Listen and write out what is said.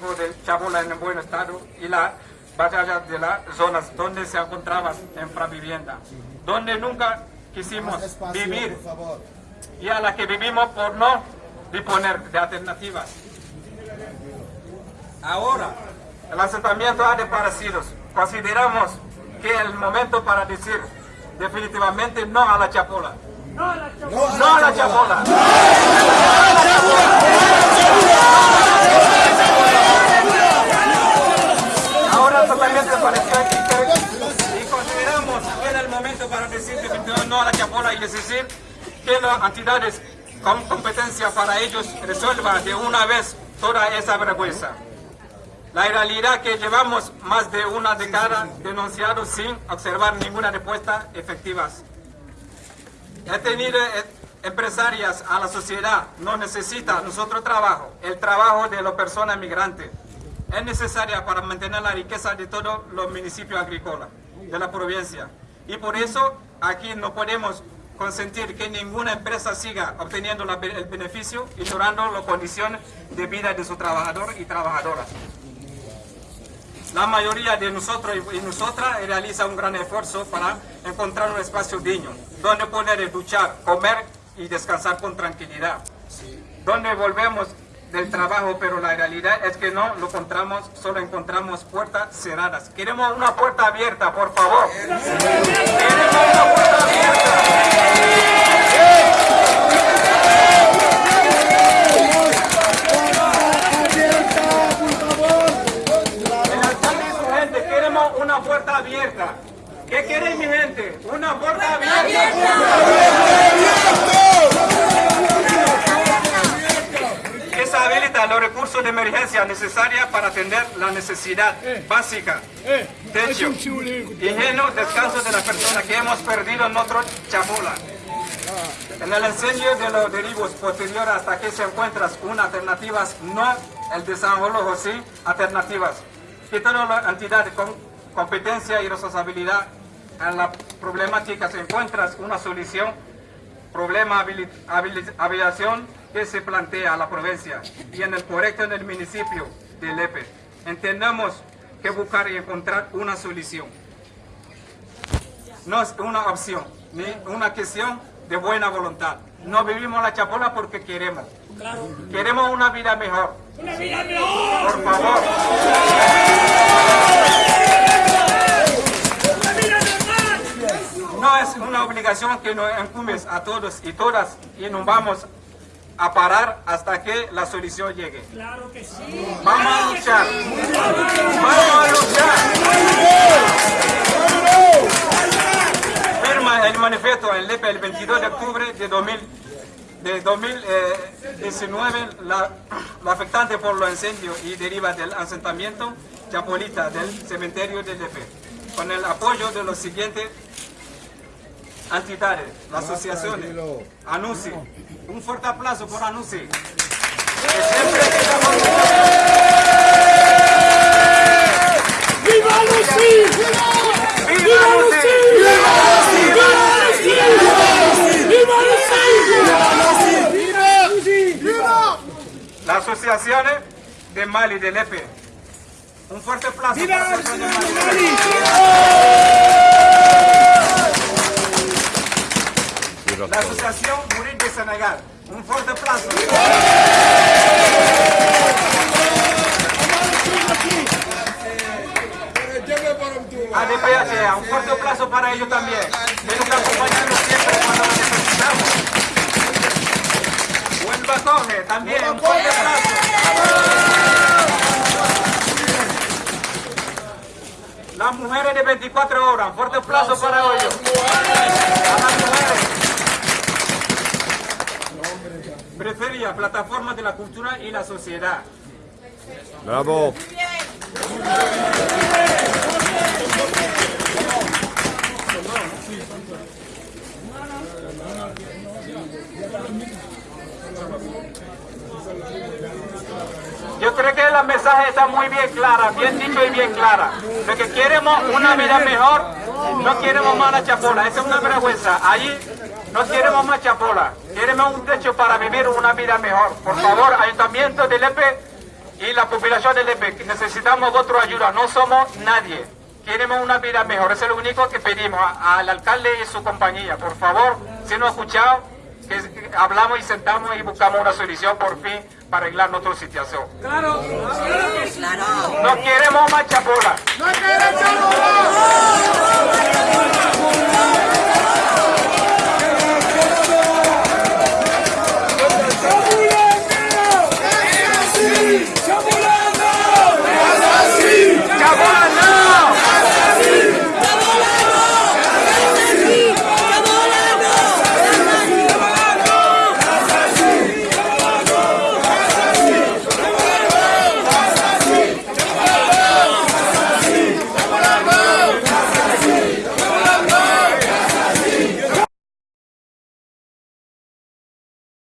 de Chabola en buen estado y la batalla de las zonas donde se encontraba infravivienda, donde nunca quisimos vivir y a la que vivimos por no disponer de alternativas. Ahora, el asentamiento ha desaparecido. Consideramos que es el momento para decir definitivamente no a la chapola. No a la chapola. No a la chapola. Ahora y decir que las entidades con competencia para ellos resuelvan de una vez toda esa vergüenza. La realidad que llevamos más de una década denunciados sin observar ninguna respuesta efectiva. He tenido eh, empresarias a la sociedad, no necesita nuestro trabajo, el trabajo de las personas migrantes. Es necesaria para mantener la riqueza de todos los municipios agrícolas de la provincia. Y por eso aquí no podemos consentir que ninguna empresa siga obteniendo el beneficio ignorando las condiciones de vida de sus trabajadores y trabajadoras. La mayoría de nosotros y nosotras realiza un gran esfuerzo para encontrar un espacio digno, donde poder duchar, comer y descansar con tranquilidad. Donde volvemos del trabajo, pero la realidad es que no lo encontramos, solo encontramos puertas cerradas. Queremos una puerta abierta, por favor. Queremos ¿Qué quiere mi gente? Una puerta abierta. Que se habilita los recursos de emergencia necesarios para atender la necesidad básica. Techo, higiene, descanso de las personas que hemos perdido en nuestro chamola. En el enseño de los derivos posteriores hasta que se encuentran unas alternativas, no el desarrollo, sí alternativas. Que todas las entidades con competencia y responsabilidad en la problemática se encuentra una solución, problema habilitación que se plantea a la provincia y en el correcto en el municipio de Lepe. Entendemos que buscar y encontrar una solución. No es una opción, ni una cuestión de buena voluntad. No vivimos la chapola porque queremos. Queremos una vida mejor. Una vida mejor. Por favor. No es una obligación que nos encumbes a todos y todas y nos vamos a parar hasta que la solución llegue. Claro que sí. Vamos a luchar. Vamos a luchar. Firma el manifiesto en LEPE el 22 de octubre de 2019 la, afectante por los incendios y deriva del asentamiento chapolita del cementerio de Lepe, con el apoyo de los siguientes entidades, las asociaciones, ANUCI. Un fuerte aplauso por ANUCI. ¡Viva Lucy! ¡Viva! ¡Viva Las asociaciones de Mali, de Lepe. Un fuerte aplauso para la asociación de Mali. La Asociación Murid de Senegal. Un fuerte aplauso. ADPH, un fuerte aplauso para ellos también. Que nos acompañando siempre cuando lo necesitamos. Buen Bacoje, también, un fuerte aplauso. Las mujeres de 24 horas, fuerte aplauso para ellos. A las mujeres. Prefería plataformas de la cultura y la sociedad. Bravo. Yo creo que la mensaje está muy bien clara, bien dicho y bien clara. Lo que queremos una vida mejor, no queremos más la chapola, esa es una vergüenza. Allí no queremos más chapola, queremos un techo para vivir una vida mejor. Por favor, Ayuntamiento de Lepe Y la población de Lepe, necesitamos vuestra ayuda, no somos nadie. Queremos una vida mejor, eso es lo único que pedimos al alcalde y su compañía. Por favor, si nos ha escuchado, que hablamos y sentamos y buscamos una solución por fin para arreglar nuestra situación. Claro. No queremos más chapola. No queremos